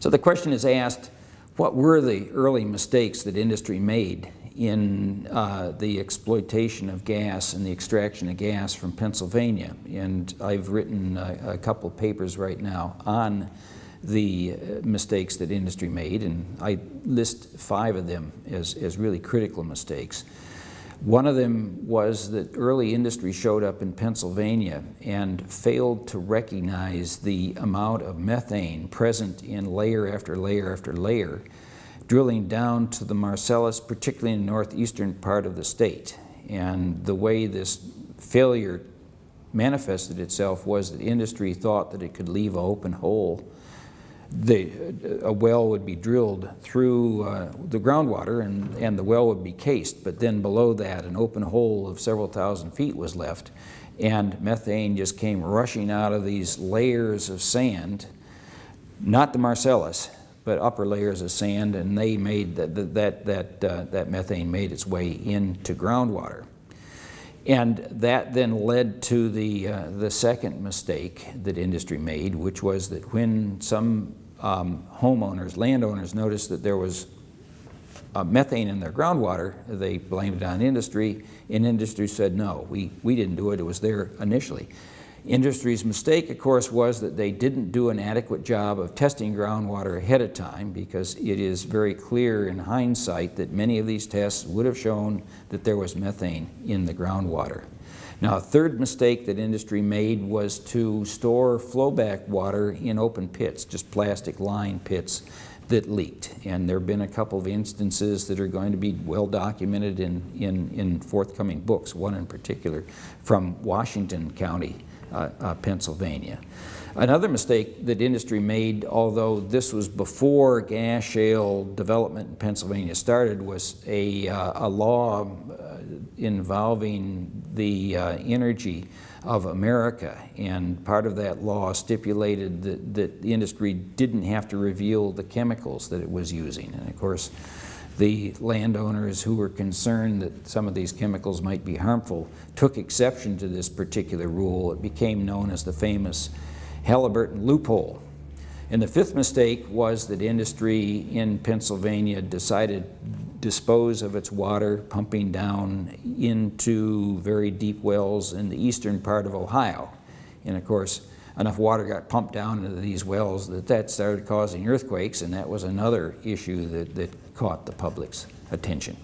So the question is asked, what were the early mistakes that industry made in uh, the exploitation of gas and the extraction of gas from Pennsylvania? And I've written a, a couple papers right now on the uh, mistakes that industry made, and I list five of them as, as really critical mistakes. One of them was that early industry showed up in Pennsylvania and failed to recognize the amount of methane present in layer after layer after layer, drilling down to the Marcellus, particularly in the northeastern part of the state. And the way this failure manifested itself was that industry thought that it could leave an open hole the, a well would be drilled through uh, the groundwater and, and the well would be cased, but then below that an open hole of several thousand feet was left and methane just came rushing out of these layers of sand, not the Marcellus, but upper layers of sand, and they made that, that, that, uh, that methane made its way into groundwater. And that then led to the, uh, the second mistake that industry made, which was that when some um, homeowners, landowners noticed that there was uh, methane in their groundwater, they blamed it on industry, and industry said, no, we, we didn't do it, it was there initially. Industry's mistake, of course, was that they didn't do an adequate job of testing groundwater ahead of time because it is very clear in hindsight that many of these tests would have shown that there was methane in the groundwater. Now, a third mistake that industry made was to store flowback water in open pits, just plastic lined pits that leaked. And there have been a couple of instances that are going to be well documented in, in, in forthcoming books, one in particular from Washington County, Pennsylvania. Another mistake that industry made, although this was before gas shale development in Pennsylvania started, was a, uh, a law uh, involving the uh, energy of America. And part of that law stipulated that, that the industry didn't have to reveal the chemicals that it was using. And of course, the landowners who were concerned that some of these chemicals might be harmful took exception to this particular rule. It became known as the famous Halliburton loophole. And the fifth mistake was that industry in Pennsylvania decided to dispose of its water pumping down into very deep wells in the eastern part of Ohio. And of course, enough water got pumped down into these wells that that started causing earthquakes, and that was another issue that, that caught the public's attention.